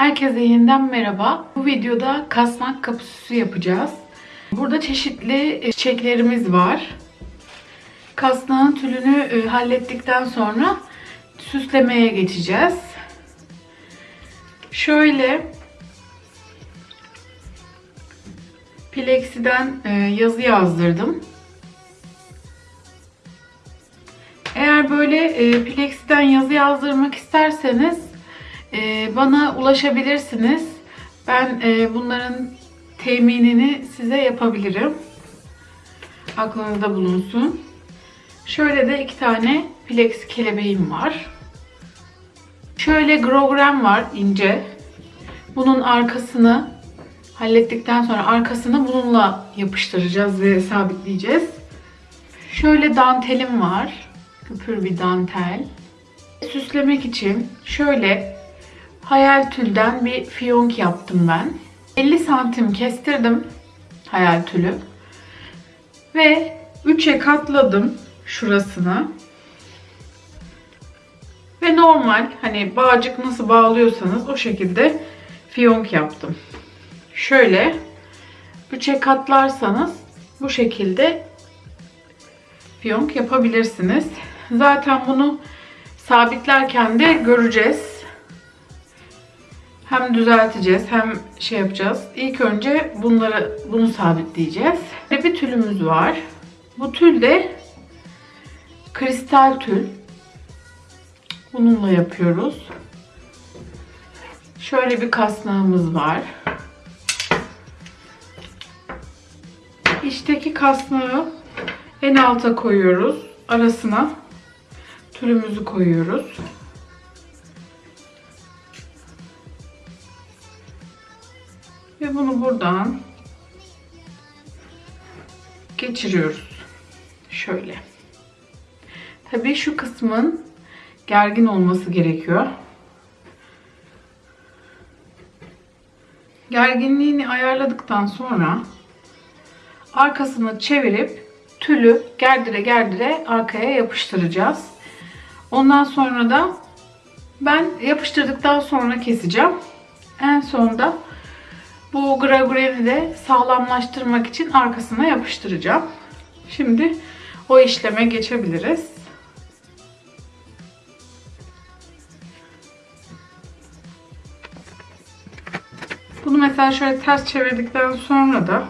Herkese yeniden merhaba. Bu videoda kasnak kapüsü yapacağız. Burada çeşitli çiçeklerimiz var. Kasnağın tülünü e, hallettikten sonra süslemeye geçeceğiz. Şöyle Plexiden e, yazı yazdırdım. Eğer böyle e, Plexiden yazı yazdırmak isterseniz e, bana ulaşabilirsiniz. Ben e, bunların teminini size yapabilirim. Aklınızda bulunsun. Şöyle de iki tane Plex kelebeğim var. Şöyle grogram var ince. Bunun arkasını hallettikten sonra arkasını bununla yapıştıracağız ve sabitleyeceğiz. Şöyle dantelim var. Küpür bir dantel. Süslemek için şöyle hayal tülden bir fiyonk yaptım ben. 50 santim kestirdim hayal tülü. Ve 3'e katladım şurasını. Ve normal hani bağcık nasıl bağlıyorsanız o şekilde fiyonk yaptım. Şöyle 3'e katlarsanız bu şekilde fiyonk yapabilirsiniz. Zaten bunu sabitlerken de göreceğiz. Hem düzelteceğiz hem şey yapacağız. İlk önce bunları bunu sabitleyeceğiz. Ve bir tülümüz var. Bu tül de kristal tül. Bununla yapıyoruz. Şöyle bir kasnağımız var. İçteki kasnağı en alta koyuyoruz. Arasına tülümüzü koyuyoruz. Ve bunu buradan geçiriyoruz. Şöyle. Tabii şu kısmın gergin olması gerekiyor. Gerginliğini ayarladıktan sonra arkasını çevirip tülü gerdire gerdire arkaya yapıştıracağız. Ondan sonra da ben yapıştırdıktan sonra keseceğim. En sonda bu gravüreni de sağlamlaştırmak için arkasına yapıştıracağım. Şimdi o işleme geçebiliriz. Bunu mesela şöyle ters çevirdikten sonra da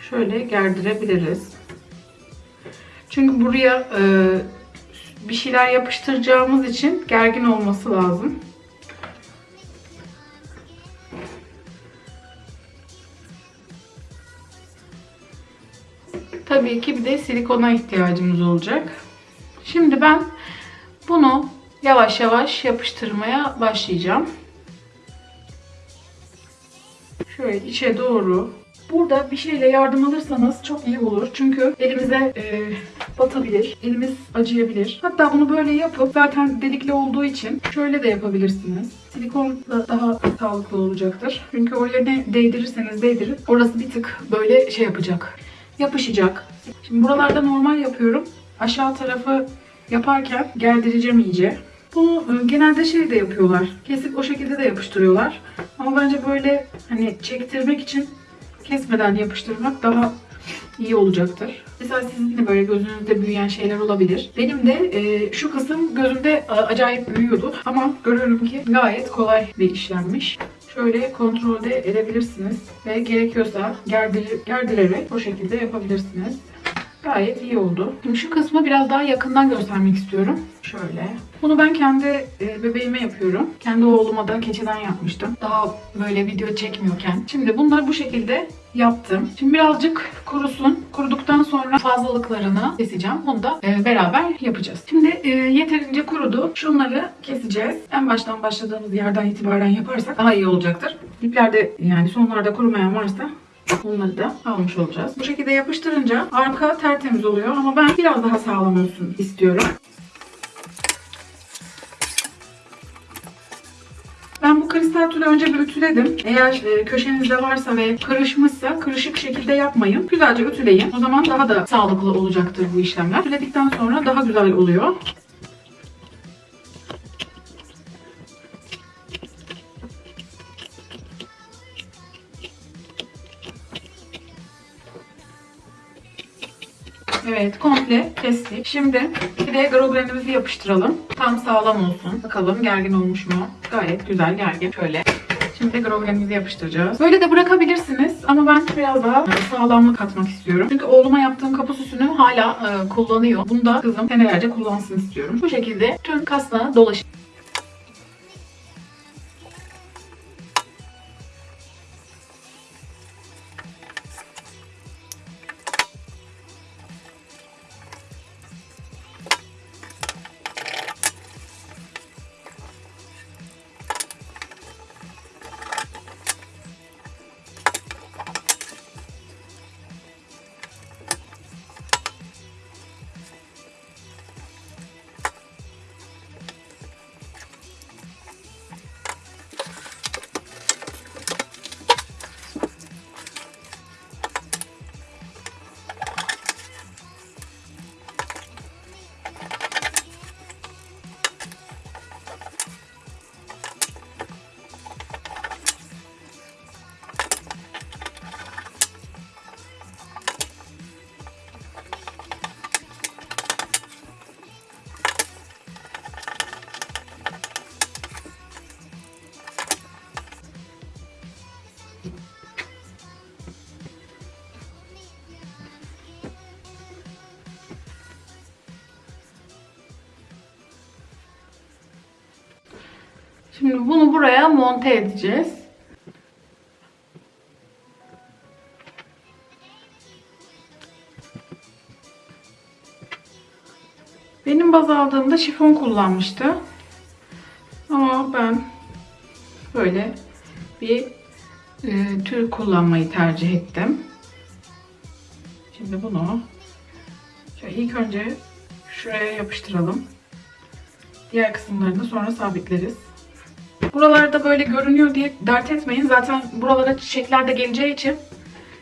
şöyle gerdirebiliriz. Çünkü buraya e, bir şeyler yapıştıracağımız için gergin olması lazım. Tabii ki bir de silikona ihtiyacımız olacak. Şimdi ben bunu yavaş yavaş yapıştırmaya başlayacağım. Şöyle içe doğru. Burada bir şeyle yardım alırsanız çok iyi olur. Çünkü elimize e, batabilir. Elimiz acıyabilir. Hatta bunu böyle yapıp zaten delikli olduğu için şöyle de yapabilirsiniz. Silikon da daha sağlıklı olacaktır. Çünkü oraya ne değdirirseniz değdirin. Orası bir tık böyle şey yapacak. Yapışacak. Şimdi buralarda normal yapıyorum. Aşağı tarafı yaparken gerdireceğim iyice. Bunu e, genelde şey de yapıyorlar. Kesip o şekilde de yapıştırıyorlar. Ama bence böyle hani çektirmek için kesmeden yapıştırmak daha iyi olacaktır. Mesela sizin de böyle gözünüzde büyüyen şeyler olabilir. Benim de e, şu kısım gözümde acayip büyüyordu. Ama görüyorum ki gayet kolay bir işlemmiş. Şöyle kontrolde edebilirsiniz. Ve gerekiyorsa gerdir, gerdirerek o şekilde yapabilirsiniz. Gayet iyi oldu. Şimdi şu kısmı biraz daha yakından göstermek istiyorum. Şöyle. Bunu ben kendi e, bebeğime yapıyorum. Kendi oğluma da keçeden yapmıştım. Daha böyle video çekmiyorken. Şimdi bunları bu şekilde yaptım. Şimdi birazcık kurusun. Kuruduktan sonra fazlalıklarını keseceğim. Onu da e, beraber yapacağız. Şimdi e, yeterince kurudu. Şunları keseceğiz. En baştan başladığımız yerden itibaren yaparsak daha iyi olacaktır. İplerde yani sonlarda kurumayan varsa Bunları da almış olacağız. Bu şekilde yapıştırınca arka tertemiz oluyor ama ben biraz daha sağlam olsun istiyorum. Ben bu kristal tülü önce bir ütüledim. Eğer e, köşenizde varsa ve kırışmışsa kırışık şekilde yapmayın. Güzelce ütüleyin. O zaman daha da sağlıklı olacaktır bu işlemler. Ütüledikten sonra daha güzel oluyor. Evet komple kestik. Şimdi bir de groblenimizi yapıştıralım. Tam sağlam olsun. Bakalım gergin olmuş mu? Gayet güzel gergin. Şöyle Şimdi groblerimizi yapıştıracağız. Böyle de bırakabilirsiniz ama ben biraz daha e, sağlamlık katmak istiyorum. Çünkü oğluma yaptığım kapı süsünü hala e, kullanıyor. Bunu da kızım senelerce kullansın istiyorum. Bu şekilde tüm kasna dolaşın. Bunu buraya monte edeceğiz. Benim baz aldığımda şifon kullanmıştı. Ama ben böyle bir e, tür kullanmayı tercih ettim. Şimdi bunu şöyle ilk önce şuraya yapıştıralım. Diğer kısımlarını sonra sabitleriz. Buralarda böyle görünüyor diye dert etmeyin. Zaten buralara çiçekler de geleceği için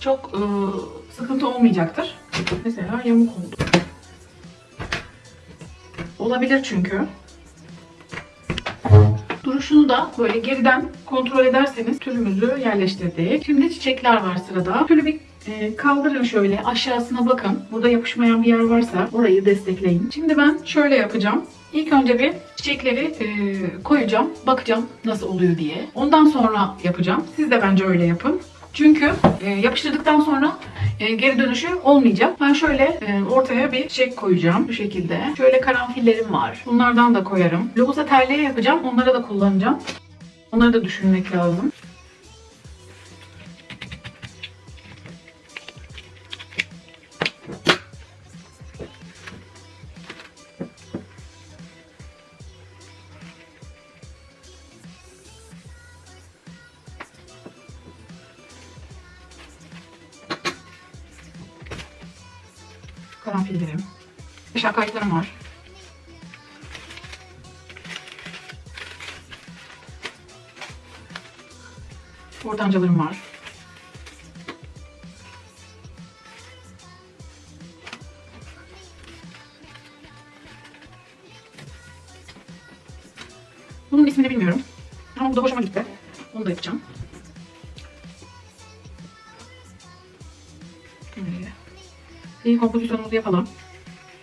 çok ıı, sıkıntı olmayacaktır. Mesela yamuk oldu. Olabilir çünkü. Duruşunu da böyle geriden kontrol ederseniz türümüzü yerleştirdik. Şimdi çiçekler var sırada. Şöyle bir e, kaldırın şöyle aşağısına bakın. Burada yapışmayan bir yer varsa orayı destekleyin. Şimdi ben şöyle yapacağım. İlk önce bir çiçekleri e, koyacağım. Bakacağım nasıl oluyor diye. Ondan sonra yapacağım. Siz de bence öyle yapın. Çünkü e, yapıştırdıktan sonra e, geri dönüşü olmayacak. Ben şöyle e, ortaya bir çiçek koyacağım bu şekilde. Şöyle karanfillerim var. Bunlardan da koyarım. Lohusa terliğe yapacağım. Onlara da kullanacağım. Onları da düşünmek lazım. aşağı kayıtlarım var. Ortancalarım var. Bunun ismini bilmiyorum. Ama bu da hoşuma gitti. Onu da yapacağım. Böyle. İyi kompozisyonumuzu yapalım.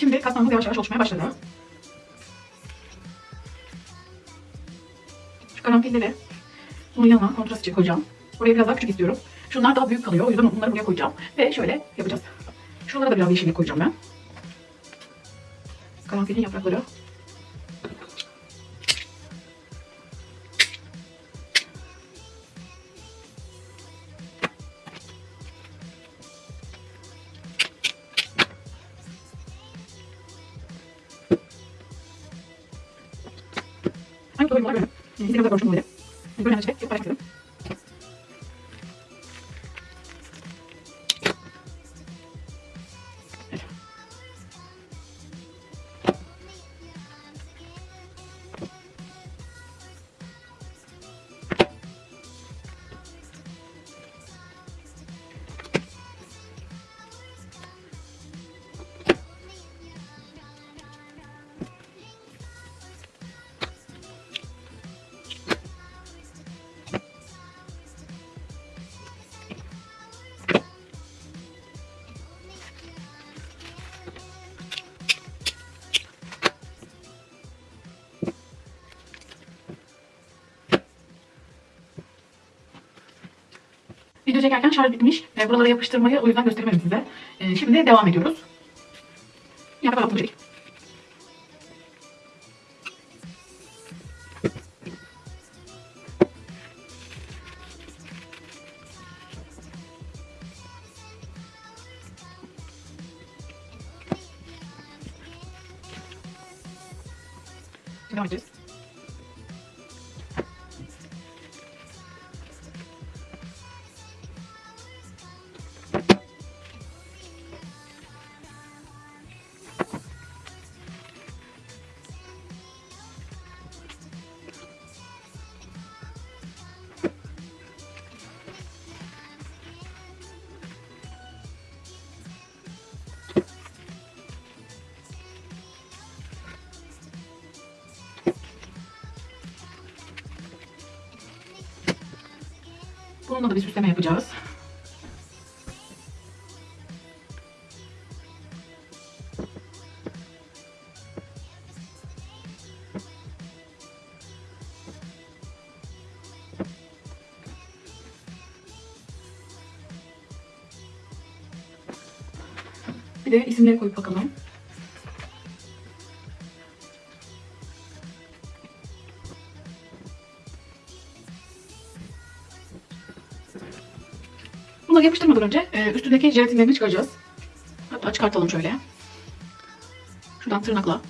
şimdi kastamız yavaş yavaş oluşmaya başladı. Şu karanfilleri bunun yanına kontrast için koyacağım. Buraya biraz daha küçük istiyorum. Şunlar daha büyük kalıyor. O yüzden bunları buraya koyacağım. Ve şöyle yapacağız. Şuralara da biraz yeşillik koyacağım ben. Karanfilin yaprakları İstediğim kadar Video çekerken şarj bitmiş. E, buralara yapıştırmayı o yüzden gösteremedim size. E, şimdi devam ediyoruz. Yaprak altını çek. Devam edeceğiz. Bununla da bir süsleme yapacağız. Bir de isimleri koyup bakalım. Yapıştırmadan önce e, üstündeki jelatinlerini çıkaracağız. Hatta çıkartalım şöyle. Şuradan tırnakla.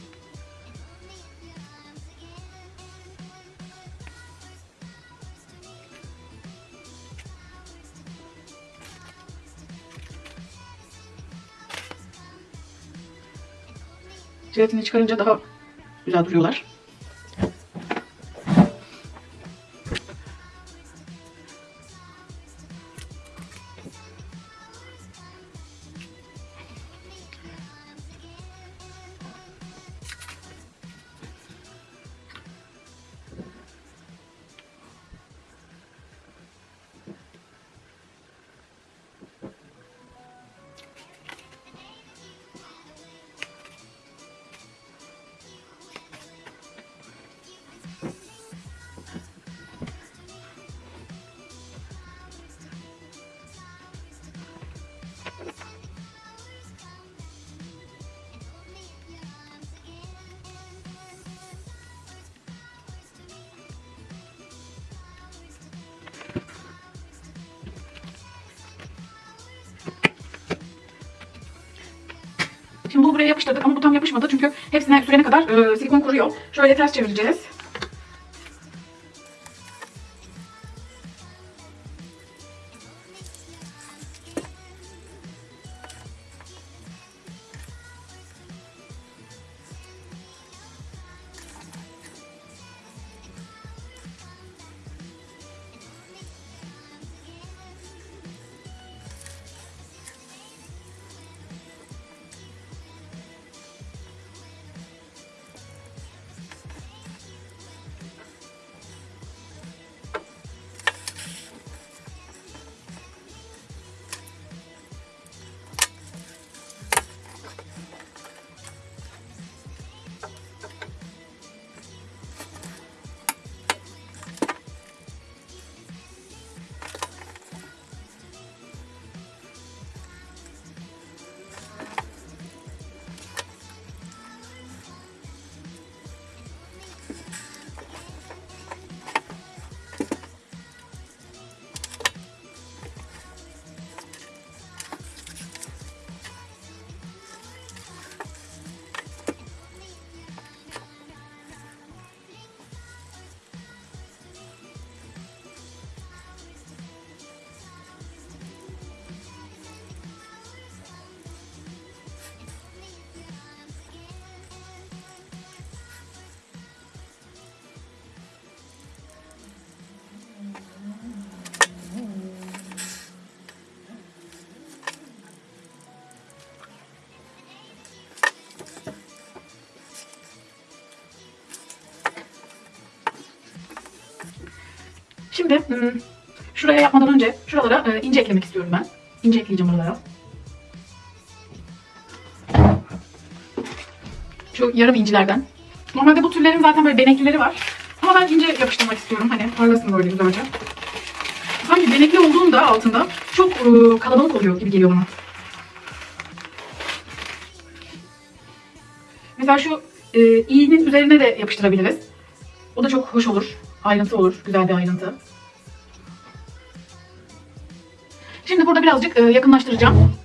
Jelatini çıkarınca daha güzel duruyorlar. Şimdi buraya yapıştırdık ama bu tam yapışmadı çünkü hepsine sürene kadar e, silikon kuruyor. Şöyle ters çevireceğiz. Şimdi hmm, şuraya yapmadan önce şuralara e, ince eklemek istiyorum ben. İnce ekleyeceğim oralara. Şu yarım incilerden. Normalde bu türlerin zaten böyle beneklileri var. Ama ben ince yapıştırmak istiyorum. Hani parlasın böyle güzelce. Sanki benekli olduğunda altında çok e, kalabalık oluyor gibi geliyor bana. Mesela şu e, iğnenin üzerine de yapıştırabiliriz. O da çok hoş olur. Ayrıntı olur. Güzel bir ayrıntı. Şimdi burada birazcık e, yakınlaştıracağım.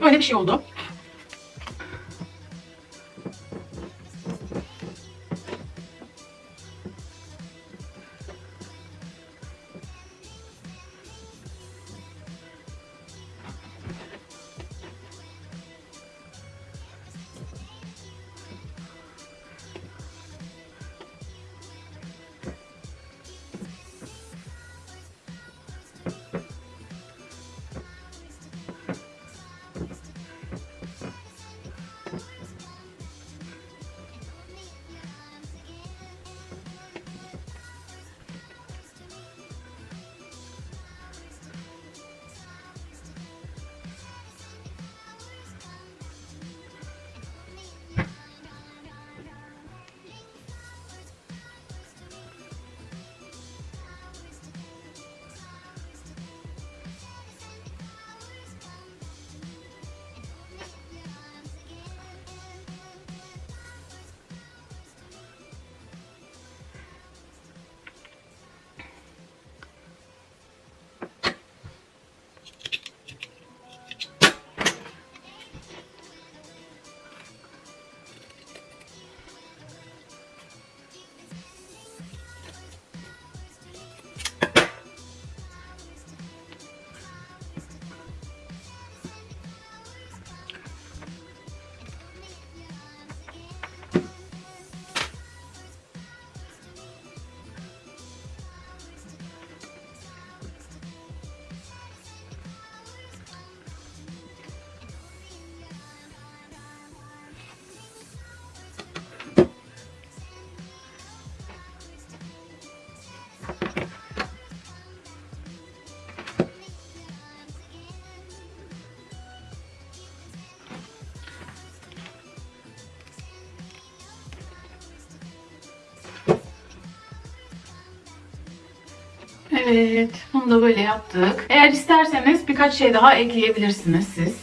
Böyle bir şey oldu. Evet, bunu da böyle yaptık. Eğer isterseniz birkaç şey daha ekleyebilirsiniz siz.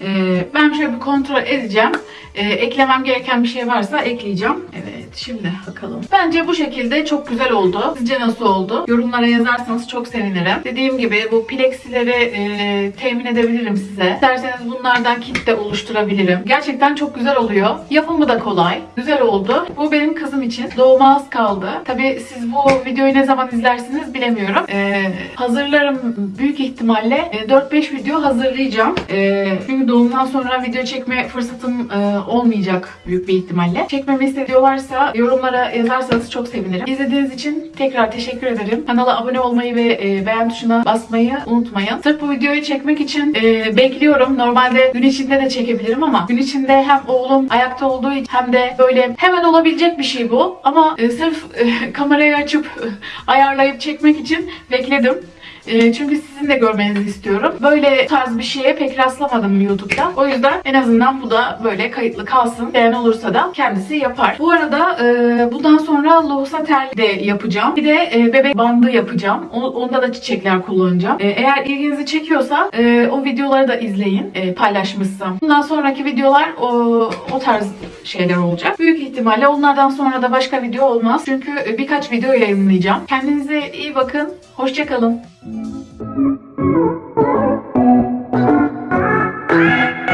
Ee, ben şöyle bir kontrol edeceğim. Ee, eklemem gereken bir şey varsa ekleyeceğim. Evet, şimdi bakalım. Bence bu şekilde çok güzel oldu. Sizce nasıl oldu? Yorumlara yazarsanız çok sevinirim. Dediğim gibi bu plexileri e, temin edebilirim size. İsterseniz bunlardan kit de oluşturabilirim. Gerçekten çok güzel oluyor. Yapımı da kolay. Güzel oldu. Bu benim kızım için. Doğuma az kaldı. Tabii siz bu videoyu ne zaman izlersiniz bilemiyorum. Ee, hazırlarım büyük ihtimalle e, 4-5 video hazırlayacağım. Ee, çünkü doğumdan sonra video çekme fırsatım e, olmayacak büyük bir ihtimalle. Çekmemi istediyorlarsa yorumlara yazarsanız çok sevinirim. İzlediğiniz için tekrar teşekkür ederim. Kanala abone olmayı ve e, beğen tuşuna basmayı unutmayın. Sırf bu videoyu çekmek için e, bekliyorum. Normalde gün içinde de çekebilirim ama gün içinde hem oğlum ayakta olduğu için hem de böyle hemen olabilecek bir şey bu. Ama e, sırf kamerayı açıp ayarlayıp çekmek için bekledim. E, çünkü sizin de görmenizi istiyorum. Böyle tarz bir şeye pek rastlamadım YouTube'da. O yüzden en azından bu da böyle kayıtlı kalsın. Beğen olursa da kendisi yapar. Bu arada e, bundan sonra lohusa terli de yapacağım. Bir de e, bebek bandı yapacağım. O- onda da çiçekler kullanacağım. E, eğer ilginizi çekiyorsa e, o videoları da izleyin. E, paylaşmışsam. Bundan sonraki videolar o, o tarz şeyler olacak. Büyük ihtimalle onlardan sonra da başka video olmaz. Çünkü birkaç video yayınlayacağım. Kendinize iyi bakın. Hoşçakalın. Thank you.